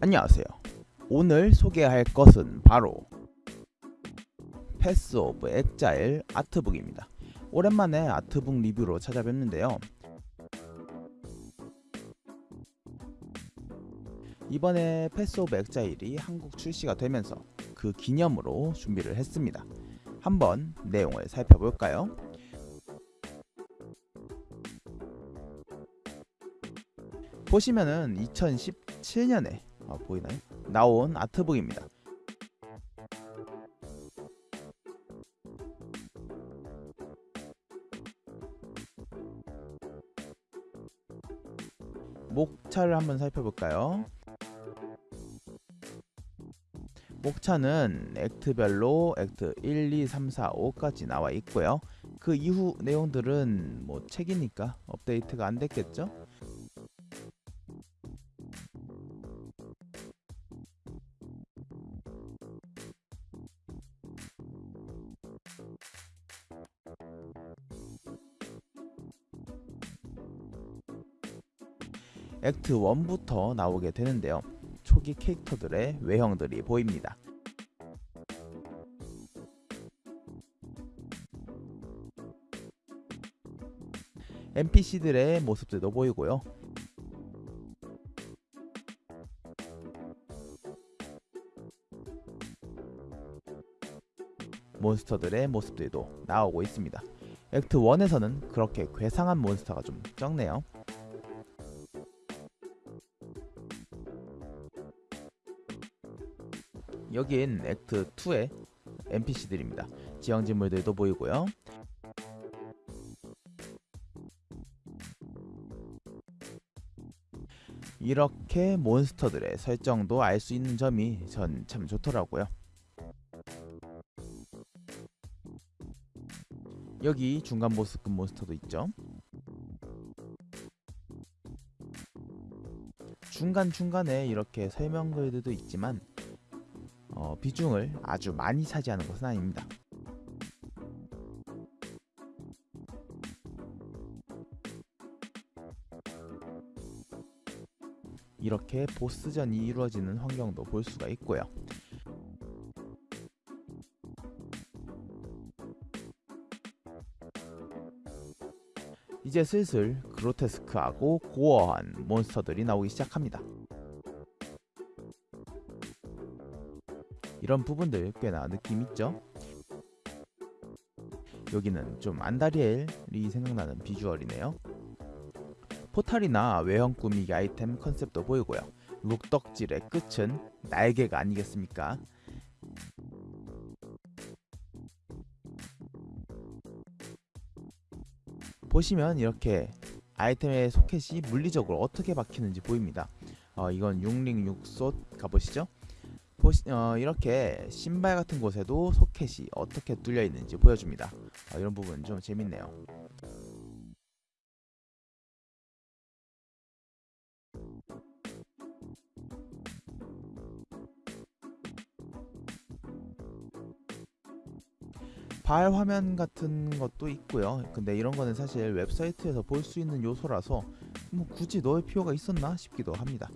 안녕하세요. 오늘 소개할 것은 바로 Path of Exile 아트북입니다. 오랜만에 아트북 리뷰로 찾아뵙는데요. 이번에 Path of Exile이 한국 출시가 되면서 그 기념으로 준비를 했습니다. 한번 내용을 살펴볼까요? 보시면은 2017년에 어, 보이나요? 나온 아트북입니다. 목차를 한번 살펴볼까요? 목차는 액트별로 액트 1, 2, 3, 4, 5까지 나와 있고요. 그 이후 내용들은 뭐 책이니까 업데이트가 안 됐겠죠? 액트 1부터 나오게 되는데요. 초기 캐릭터들의 외형들이 보입니다. NPC들의 모습들도 보이고요. 몬스터들의 모습들도 나오고 있습니다. 액트 1에서는 그렇게 괴상한 몬스터가 좀 적네요. 여긴 액트 2의 NPC들입니다. 지형 진물들도 보이고요. 이렇게 몬스터들의 설정도 알 수 있는 점이 전 참 좋더라고요. 여기 중간 보스급 몬스터도 있죠. 중간중간에 이렇게 설명 글들도 있지만 어, 비중을 아주 많이 차지하는 것은 아닙니다. 이렇게 보스전이 이루어지는 환경도 볼 수가 있고요. 이제 슬슬 그로테스크하고 고어한 몬스터들이 나오기 시작합니다. 이런 부분들 꽤나 느낌 있죠? 여기는 좀 안다리엘이 생각나는 비주얼이네요. 포탈이나 외형 꾸미기 아이템 컨셉도 보이고요. 룩덕질의 끝은 날개가 아니겠습니까? 보시면 이렇게 아이템의 소켓이 물리적으로 어떻게 박히는지 보입니다. 어, 이건 6링 6솥 가보시죠. 어, 이렇게 신발 같은 곳에도 소켓이 어떻게 뚫려 있는지 보여줍니다. 어, 이런 부분 좀 재밌네요. 발 화면 같은 것도 있고요. 근데 이런 거는 사실 웹사이트에서 볼 수 있는 요소라서 뭐 굳이 넣을 필요가 있었나 싶기도 합니다.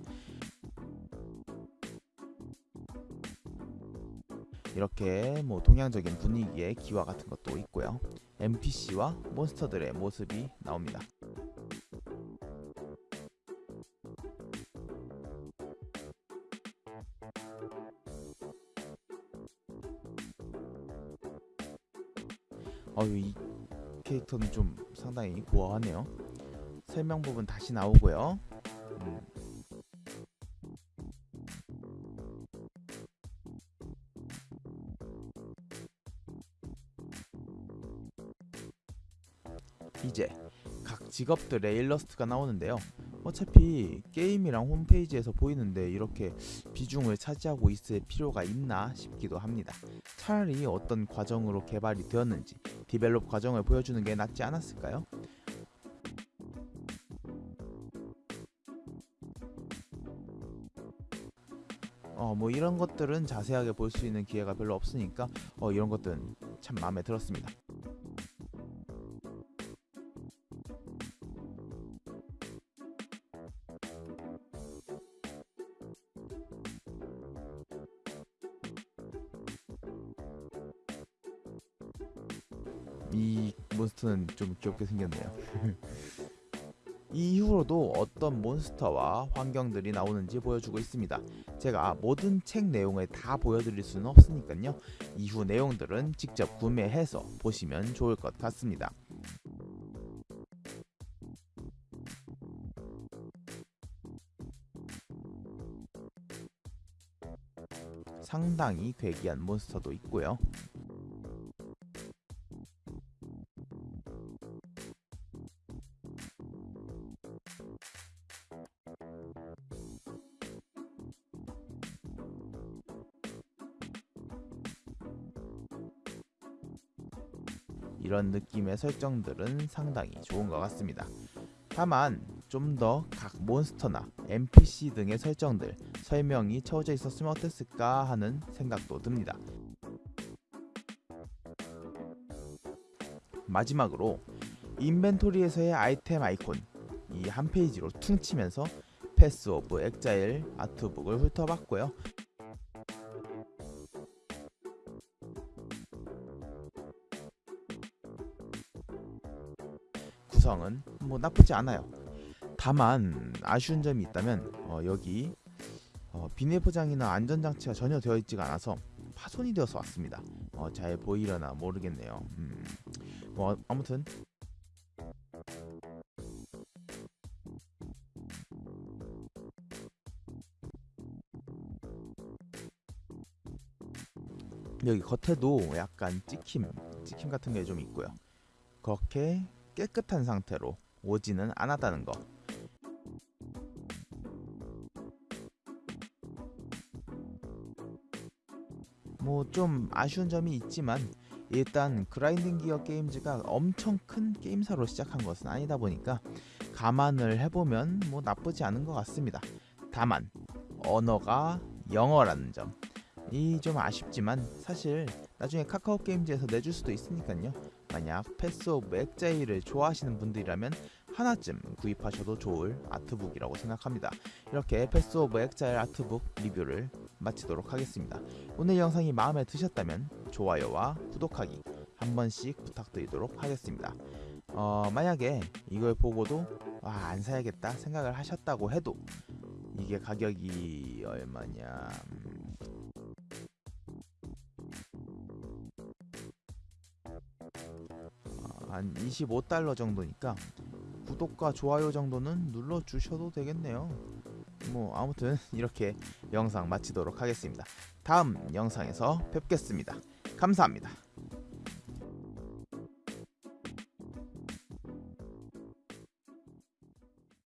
이렇게 뭐 동양적인 분위기의 기와 같은 것도 있고요. NPC와 몬스터들의 모습이 나옵니다. 어유 이 캐릭터는 좀 상당히 고어하네요. 설명 부분 다시 나오고요. 음. 이제 각 직업들의 일러스트가 나오는데요. 어차피 게임이랑 홈페이지에서 보이는데 이렇게 비중을 차지하고 있을 필요가 있나 싶기도 합니다. 차라리 어떤 과정으로 개발이 되었는지 디벨롭 과정을 보여주는 게 낫지 않았을까요? 어, 뭐 이런 것들은 자세하게 볼 수 있는 기회가 별로 없으니까 어, 이런 것들은 참 마음에 들었습니다. 이 몬스터는 좀 귀엽게 생겼네요. 이 이후로도 어떤 몬스터와 환경들이 나오는지 보여주고 있습니다. 제가 모든 책 내용을 다 보여드릴 수는 없으니까요. 이후 내용들은 직접 구매해서 보시면 좋을 것 같습니다. 상당히 괴기한 몬스터도 있고요. 이런 느낌의 설정들은 상당히 좋은 것 같습니다. 다만 좀 더 각 몬스터나 NPC 등의 설정들 설명이 채워져 있었으면 어땠을까 하는 생각도 듭니다. 마지막으로 인벤토리에서의 아이템 아이콘 이 한 페이지로 퉁치면서 Path of Exile 아트북을 훑어봤고요. 구성은 뭐 나쁘지 않아요. 다만 아쉬운 점이 있다면 어, 여기 어, 비닐 포장이나 안전장치가 전혀 되어 있지가 않아서 파손이 되어서 왔습니다. 어, 잘 보이려나 모르겠네요. 음, 뭐 아무튼 여기 겉에도 약간 찍힘, 찍힘 같은 게 좀 있고요. 그렇게 깨끗한 상태로 오지는 않았다는 거. 뭐좀 아쉬운 점이 있지만 일단 그라인딩 기어 게임즈가 엄청 큰 게임사로 시작한 것은 아니다 보니까 감안을 해보면 뭐 나쁘지 않은 것 같습니다. 다만 언어가 영어라는 점. 이 좀 아쉽지만 사실 나중에 카카오 게임즈에서 내줄 수도 있으니까요. 만약 Path of Exile을 좋아하시는 분들이라면 하나쯤 구입하셔도 좋을 아트북이라고 생각합니다. 이렇게 Path of Exile 아트북 리뷰를 마치도록 하겠습니다. 오늘 영상이 마음에 드셨다면 좋아요와 구독하기 한 번씩 부탁드리도록 하겠습니다. 어, 만약에 이걸 보고도 아, 안 사야겠다 생각을 하셨다고 해도 이게 가격이 얼마냐 한 25달러 정도니까 구독과 좋아요 정도는 눌러주셔도 되겠네요. 뭐 아무튼 이렇게 영상 마치도록 하겠습니다. 다음 영상에서 뵙겠습니다. 감사합니다.